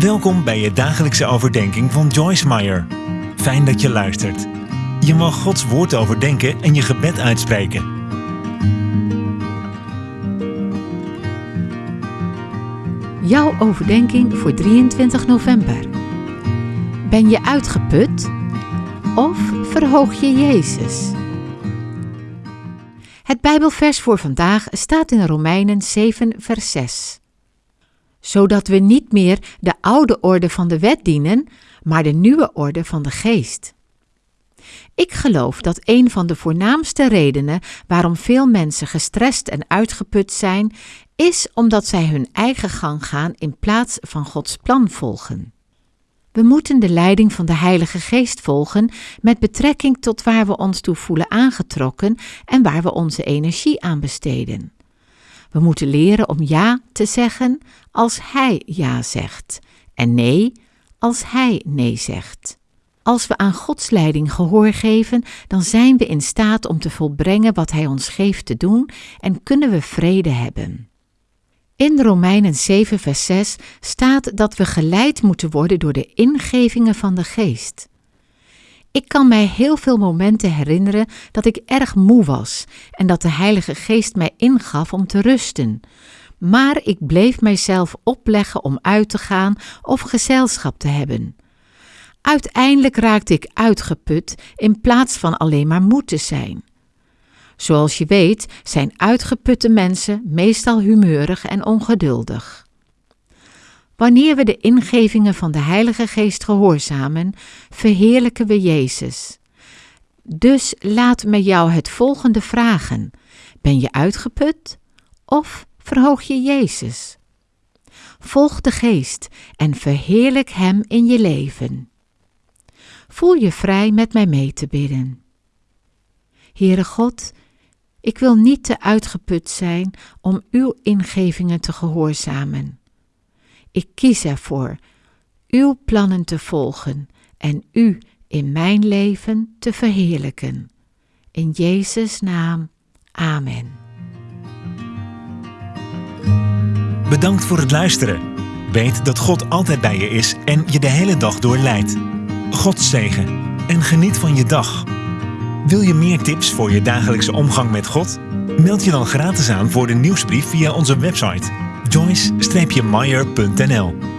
Welkom bij je dagelijkse overdenking van Joyce Meyer. Fijn dat je luistert. Je mag Gods woord overdenken en je gebed uitspreken. Jouw overdenking voor 23 november. Ben je uitgeput of verhoog je Jezus? Het Bijbelvers voor vandaag staat in Romeinen 7, vers 6 zodat we niet meer de oude orde van de wet dienen, maar de nieuwe orde van de geest. Ik geloof dat een van de voornaamste redenen waarom veel mensen gestrest en uitgeput zijn, is omdat zij hun eigen gang gaan in plaats van Gods plan volgen. We moeten de leiding van de Heilige Geest volgen met betrekking tot waar we ons toe voelen aangetrokken en waar we onze energie aan besteden. We moeten leren om ja te zeggen als Hij ja zegt en nee als Hij nee zegt. Als we aan Gods leiding gehoor geven, dan zijn we in staat om te volbrengen wat Hij ons geeft te doen en kunnen we vrede hebben. In Romeinen 7, vers 6 staat dat we geleid moeten worden door de ingevingen van de Geest. Ik kan mij heel veel momenten herinneren dat ik erg moe was en dat de Heilige Geest mij ingaf om te rusten. Maar ik bleef mijzelf opleggen om uit te gaan of gezelschap te hebben. Uiteindelijk raakte ik uitgeput in plaats van alleen maar moe te zijn. Zoals je weet zijn uitgeputte mensen meestal humeurig en ongeduldig. Wanneer we de ingevingen van de Heilige Geest gehoorzamen, verheerlijken we Jezus. Dus laat me jou het volgende vragen: Ben je uitgeput of verhoog je Jezus? Volg de Geest en verheerlijk Hem in je leven. Voel je vrij met mij mee te bidden. Heere God, ik wil niet te uitgeput zijn om uw ingevingen te gehoorzamen. Ik kies ervoor uw plannen te volgen en u in mijn leven te verheerlijken. In Jezus' naam. Amen. Bedankt voor het luisteren. Weet dat God altijd bij je is en je de hele dag door leidt. God zegen en geniet van je dag. Wil je meer tips voor je dagelijkse omgang met God? Meld je dan gratis aan voor de nieuwsbrief via onze website joyce-meyer.nl